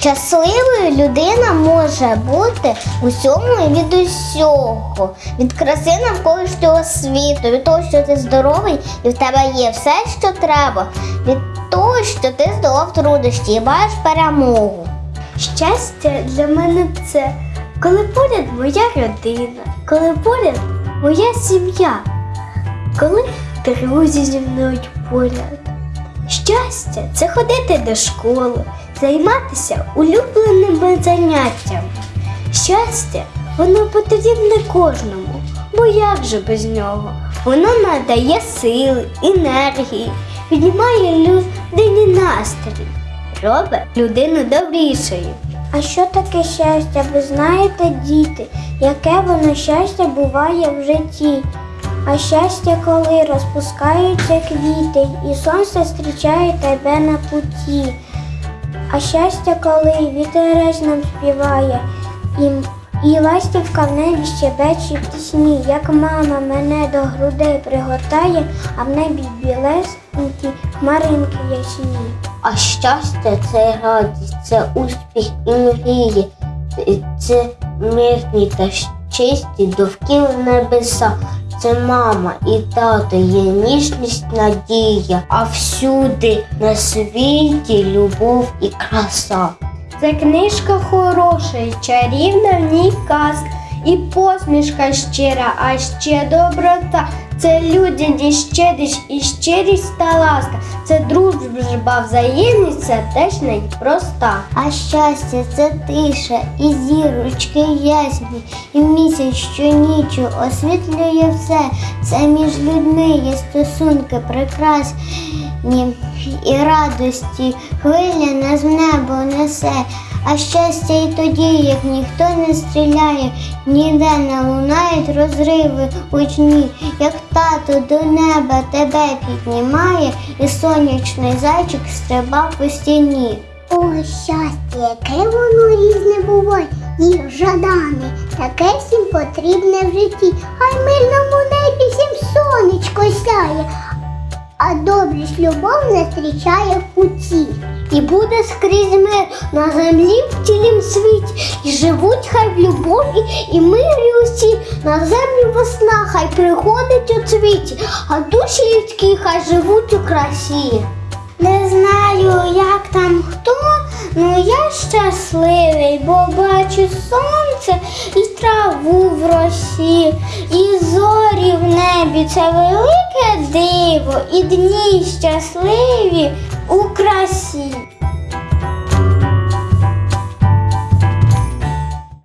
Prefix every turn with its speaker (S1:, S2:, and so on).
S1: Щасливою людина може бути усьому і від усього, від краси навколишнього світу, від того, що ти здоровий і в тебе є все, що треба, від того, що ти здолав труднощі і маєш перемогу.
S2: Щастя для мене це коли поряд моя родина, коли поряд моя сім'я, коли друзі зі мною поряд. Щастя це ходити до школи, займатися улюбленими заняттями. Щастя, воно потрібне кожному, бо як же без нього? Воно надає сили, енергії, піднімає людині настрій, робить людину добрішою. А що таке щастя? Ви знаєте, діти, яке воно щастя буває в житті? А щастя, коли розпускаються квіти, і сонце зустрічає тебе на путі. А щастя, коли вітерець нам співає, і, і ластівка в небі щебече в пісні, як мама мене до грудей пригортає, а в небі білесенькі хмаринки ясні.
S1: А щастя це радість, це успіх і мрії, це мирні та чисті довкіл небеса. Це мама і тато є ніжність, надія, а всюди на світі любов і краса.
S2: Це книжка хороша, чарівна в ній казка, і посмішка щира, а ще доброта. Це людяність, щедрість і щирість та ласка. Це дружба, взаємність, це теж непроста.
S1: А щастя це тиша, і зірочки ясні, і місяць що щонічу освітлює все. Це між людьми є стосунки прекрасні і радості. Хвиля нас в небо несе. А щастя і тоді, як ніхто не стріляє, ніде не лунають розриви гучні, як тато до неба тебе піднімає, і сонячний зайчик стрибав по стіні.
S3: О, щастя, яке воно різне буває, і жадане, таке всім потрібне в житті. Хай мирному небі всім сонечко сяє, а добрість любов не зустрічає в путі.
S1: І буде скрізь мир на землі в цілім світі. І живуть хай в любові і мирі усі. На землю весна хай приходить у цвіті, а душі людські хай живуть у красі. Не знаю, як там хто, ну я щасливий, бо бачу сонце і траву в росі, і зорі в небі це велике диво, і дні щасливі у красі.